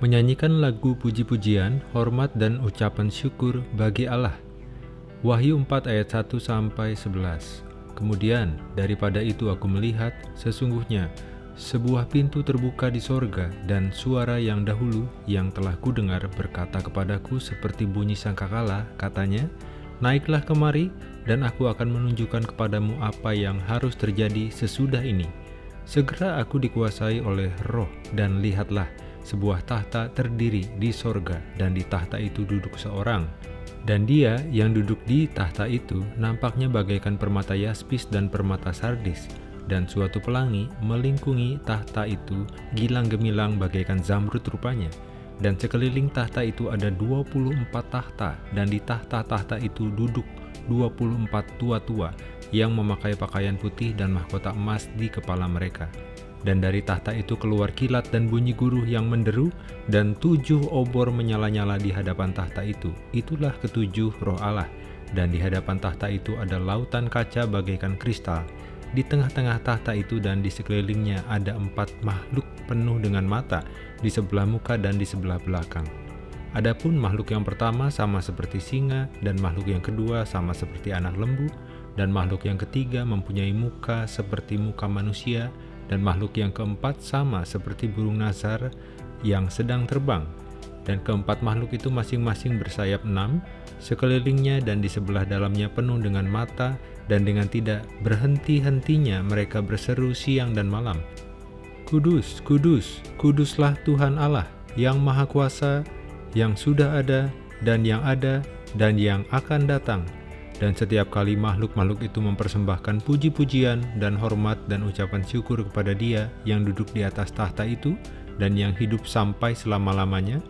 Menyanyikan lagu puji-pujian, hormat dan ucapan syukur bagi Allah. Wahyu 4 ayat 1 sampai 11. Kemudian daripada itu aku melihat sesungguhnya sebuah pintu terbuka di sorga dan suara yang dahulu yang telah kudengar berkata kepadaku seperti bunyi sangkakala katanya Naiklah kemari dan aku akan menunjukkan kepadamu apa yang harus terjadi sesudah ini. Segera aku dikuasai oleh roh dan lihatlah sebuah tahta terdiri di sorga, dan di tahta itu duduk seorang. Dan dia yang duduk di tahta itu nampaknya bagaikan permata yaspis dan permata sardis, dan suatu pelangi melingkungi tahta itu gilang gemilang bagaikan zamrud rupanya. Dan sekeliling tahta itu ada 24 tahta, dan di tahta-tahta itu duduk 24 tua-tua yang memakai pakaian putih dan mahkota emas di kepala mereka. Dan dari tahta itu keluar kilat dan bunyi guruh yang menderu, dan tujuh obor menyala-nyala di hadapan tahta itu. Itulah ketujuh roh Allah. Dan di hadapan tahta itu ada lautan kaca bagaikan kristal. Di tengah-tengah tahta itu dan di sekelilingnya ada empat makhluk penuh dengan mata, di sebelah muka dan di sebelah belakang. Adapun makhluk yang pertama sama seperti singa, dan makhluk yang kedua sama seperti anak lembu, dan makhluk yang ketiga mempunyai muka seperti muka manusia, dan makhluk yang keempat sama seperti burung nazar yang sedang terbang. Dan keempat makhluk itu masing-masing bersayap enam, sekelilingnya dan di sebelah dalamnya penuh dengan mata, dan dengan tidak berhenti-hentinya mereka berseru siang dan malam. Kudus, kudus, kuduslah Tuhan Allah yang Maha Kuasa, yang sudah ada, dan yang ada, dan yang akan datang dan setiap kali makhluk-makhluk itu mempersembahkan puji-pujian dan hormat dan ucapan syukur kepada dia yang duduk di atas tahta itu dan yang hidup sampai selama-lamanya,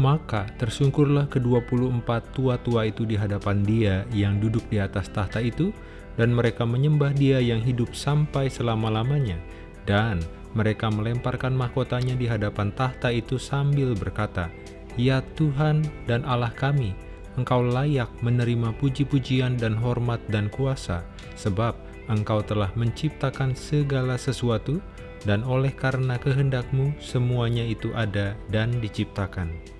maka tersungkurlah ke-24 tua-tua itu di hadapan dia yang duduk di atas tahta itu, dan mereka menyembah dia yang hidup sampai selama-lamanya, dan mereka melemparkan mahkotanya di hadapan tahta itu sambil berkata, Ya Tuhan dan Allah kami, engkau layak menerima puji-pujian dan hormat dan kuasa, sebab engkau telah menciptakan segala sesuatu, dan oleh karena kehendakmu semuanya itu ada dan diciptakan.